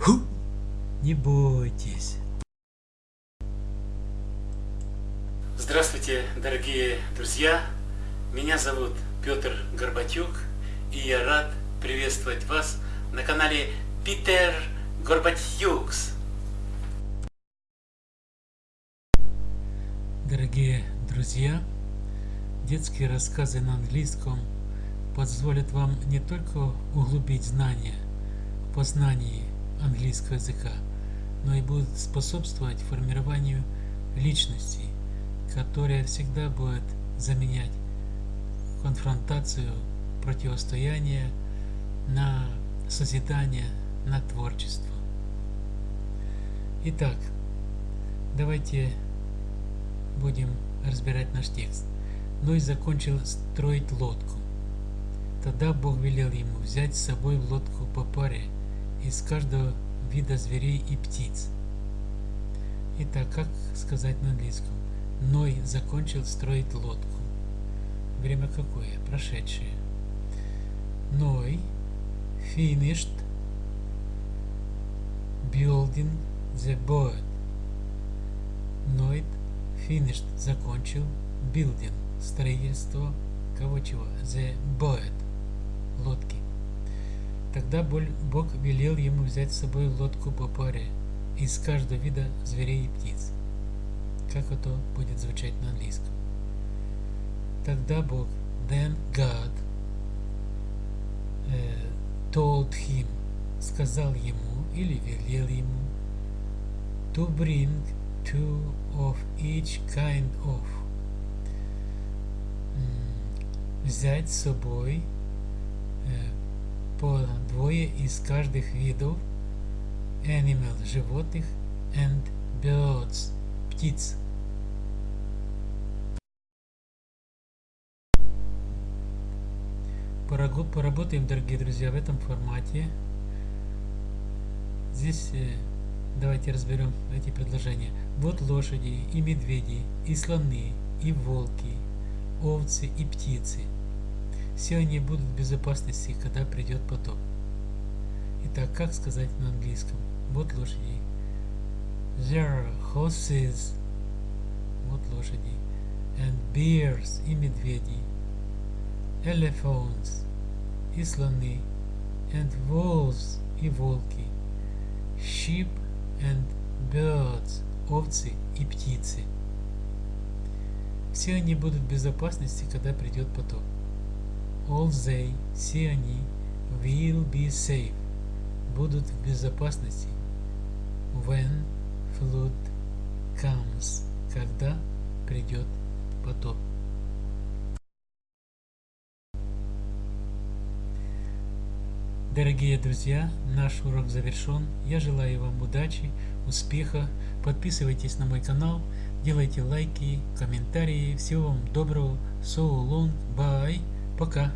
Ху! Не бойтесь. Здравствуйте, дорогие друзья! Меня зовут Петр Горбатюк, и я рад приветствовать вас на канале Питер Горбатюкс. Дорогие друзья, детские рассказы на английском позволят вам не только углубить знания в познании английского языка, но и будут способствовать формированию личности, которая всегда будет заменять конфронтацию, противостояние на созидание, на творчество. Итак, давайте будем разбирать наш текст. Ной закончил строить лодку. Тогда Бог велел ему взять с собой в лодку по паре из каждого вида зверей и птиц. Итак, как сказать на английском? Ной закончил строить лодку. Время какое? Прошедшее. Ной finished building the boat. Ной finished закончил building строительство кого чего? The boat лодки. Тогда Бог велел ему взять с собой лодку по паре из каждого вида зверей и птиц. Как это будет звучать на английском? Тогда Бог, then God, uh, told him, сказал ему или велел ему, to bring two of each kind of, взять с собой по двое из каждых видов animal – животных and birds – птиц. Поработаем, дорогие друзья, в этом формате. Здесь э, давайте разберем эти предложения. Вот лошади и медведи, и слоны, и волки, овцы и птицы – все они будут в безопасности, когда придет потоп. Итак, как сказать на английском? Вот лошади. There are horses. Вот лошади. And bears и медведи. Elephants и слоны. And wolves и волки. Sheep and birds. Овцы и птицы. Все они будут в безопасности, когда придет потоп all they, все они, will be safe, будут в безопасности, when flood comes, когда придет потоп. Дорогие друзья, наш урок завершен. Я желаю вам удачи, успеха. Подписывайтесь на мой канал, делайте лайки, комментарии. Всего вам доброго. So long, bye. Пока.